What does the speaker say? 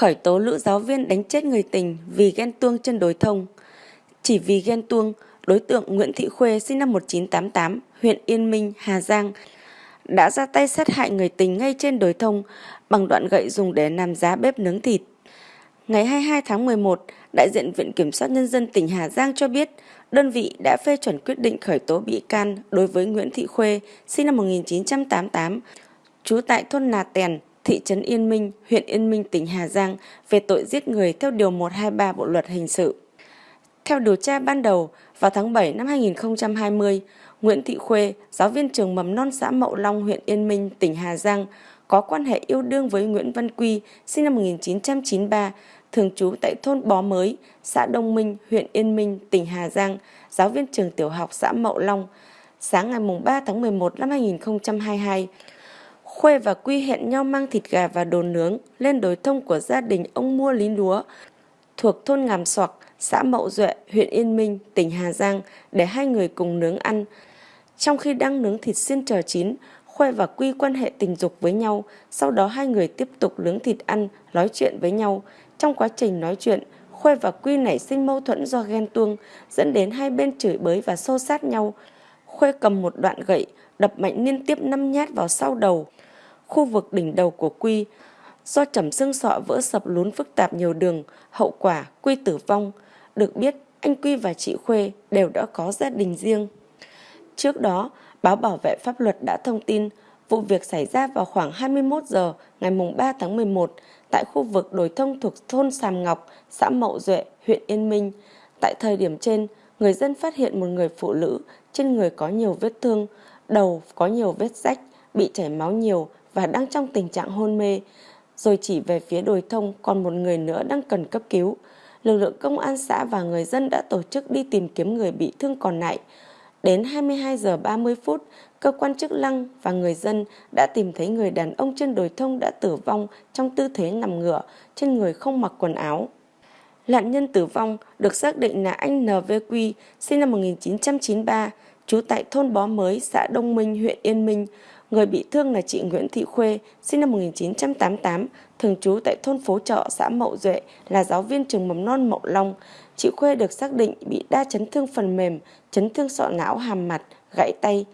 khởi tố nữ giáo viên đánh chết người tình vì ghen tuông chân đối thông. Chỉ vì ghen tuông, đối tượng Nguyễn Thị Khuê sinh năm 1988, huyện Yên Minh, Hà Giang, đã ra tay sát hại người tình ngay trên đồi thông bằng đoạn gậy dùng để làm giá bếp nướng thịt. Ngày 22 tháng 11, đại diện Viện Kiểm soát Nhân dân tỉnh Hà Giang cho biết đơn vị đã phê chuẩn quyết định khởi tố bị can đối với Nguyễn Thị Khuê, sinh năm 1988, trú tại thôn Nà Tèn, thị trấn Yên Minh, huyện Yên Minh, tỉnh Hà Giang về tội giết người theo Điều 123 Bộ Luật Hình sự. Theo điều tra ban đầu, vào tháng 7 năm 2020, Nguyễn Thị Khuê, giáo viên trường mầm non xã Mậu Long, huyện Yên Minh, tỉnh Hà Giang, có quan hệ yêu đương với Nguyễn Văn Quy, sinh năm 1993, thường trú tại thôn Bó Mới, xã Đông Minh, huyện Yên Minh, tỉnh Hà Giang, giáo viên trường tiểu học xã Mậu Long. Sáng ngày 3 tháng 11 năm 2022, Khuê và Quy hẹn nhau mang thịt gà và đồ nướng lên đồi thông của gia đình ông Mua Lý Lúa thuộc thôn Ngàm Soạc, xã Mậu Duệ, huyện Yên Minh, tỉnh Hà Giang để hai người cùng nướng ăn. Trong khi đang nướng thịt xiên chờ chín, Khuê và Quy quan hệ tình dục với nhau, sau đó hai người tiếp tục nướng thịt ăn, nói chuyện với nhau. Trong quá trình nói chuyện, Khuê và Quy nảy sinh mâu thuẫn do ghen tuông, dẫn đến hai bên chửi bới và xô sát nhau. Khuê cầm một đoạn gậy, đập mạnh liên tiếp năm nhát vào sau đầu, khu vực đỉnh đầu của Quy. Do trầm xương sọ vỡ sập lún phức tạp nhiều đường, hậu quả Quy tử vong. Được biết, anh Quy và chị Khuê đều đã có gia đình riêng. Trước đó, báo bảo vệ pháp luật đã thông tin vụ việc xảy ra vào khoảng 21 giờ ngày 3 tháng 11 tại khu vực đồi thông thuộc thôn Sàm Ngọc, xã Mậu Duệ, huyện Yên Minh. Tại thời điểm trên, người dân phát hiện một người phụ nữ trên người có nhiều vết thương, đầu có nhiều vết rách, bị chảy máu nhiều và đang trong tình trạng hôn mê. Rồi chỉ về phía đồi thông còn một người nữa đang cần cấp cứu. Lực lượng công an xã và người dân đã tổ chức đi tìm kiếm người bị thương còn lại. Đến 22 giờ 30 phút, cơ quan chức năng và người dân đã tìm thấy người đàn ông trên đồi thông đã tử vong trong tư thế nằm ngửa, trên người không mặc quần áo. Nạn nhân tử vong được xác định là anh NVQ, sinh năm 1993, trú tại thôn Bó Mới, xã Đông Minh, huyện Yên Minh. Người bị thương là chị Nguyễn Thị Khuê, sinh năm 1988, thường trú tại thôn Phố Trọ, xã Mậu Duệ, là giáo viên trường mầm non Mậu Long. Chị Khuê được xác định bị đa chấn thương phần mềm, chấn thương sọ não hàm mặt, gãy tay,